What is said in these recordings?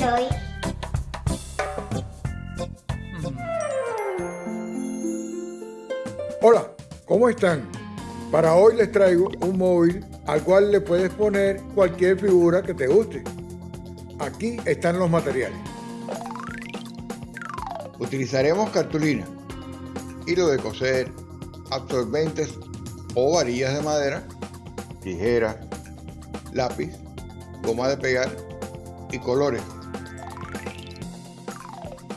doy. Hola, ¿cómo están? Para hoy les traigo un móvil al cual le puedes poner cualquier figura que te guste. Aquí están los materiales. Utilizaremos cartulina, hilo de coser, absorbentes o varillas de madera, tijera, lápiz, goma de pegar colores.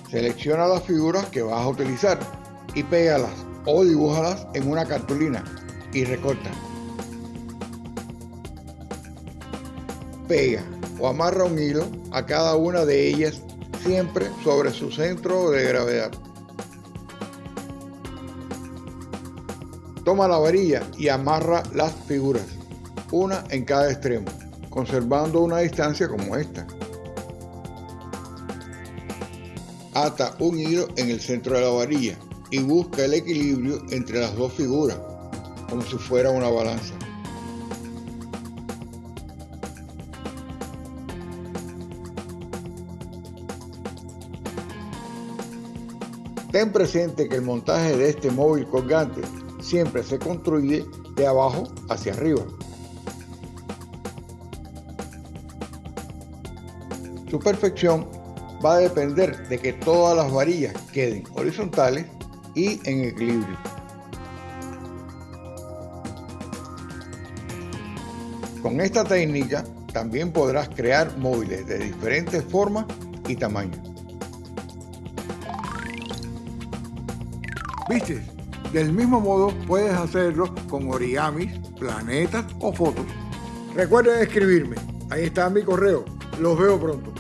Selecciona las figuras que vas a utilizar y pégalas o dibújalas en una cartulina y recorta. Pega o amarra un hilo a cada una de ellas siempre sobre su centro de gravedad. Toma la varilla y amarra las figuras, una en cada extremo, conservando una distancia como esta. Ata un hilo en el centro de la varilla y busca el equilibrio entre las dos figuras, como si fuera una balanza. Ten presente que el montaje de este móvil colgante siempre se construye de abajo hacia arriba. Su perfección va a depender de que todas las varillas queden horizontales y en equilibrio. Con esta técnica también podrás crear móviles de diferentes formas y tamaños. ¿Viste? Del mismo modo puedes hacerlo con origamis, planetas o fotos. Recuerden escribirme. Ahí está mi correo. Los veo pronto.